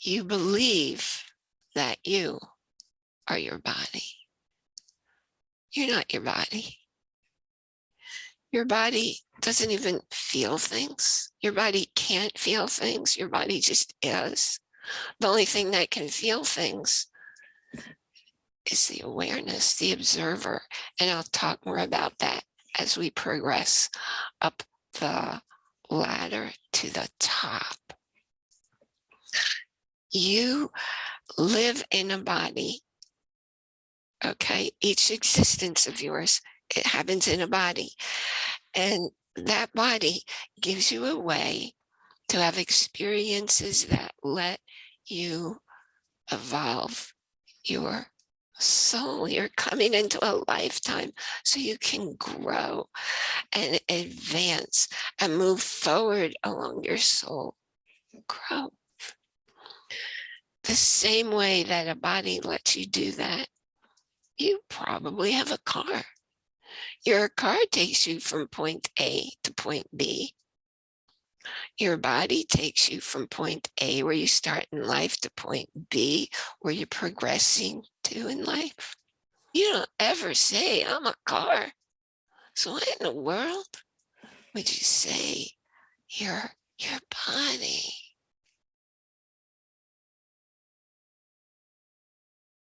you believe that you are your body. You're not your body. Your body doesn't even feel things. Your body can't feel things. Your body just is. The only thing that can feel things is the awareness, the observer. And I'll talk more about that as we progress up the ladder to the top. You live in a body. Okay, each existence of yours, it happens in a body. And that body gives you a way to have experiences that let you evolve your soul. You're coming into a lifetime so you can grow and advance and move forward along your soul. Grow. The same way that a body lets you do that, you probably have a car. Your car takes you from point A to point B. Your body takes you from point A, where you start in life, to point B, where you're progressing to in life. You don't ever say, I'm a car. So what in the world would you say you're your body?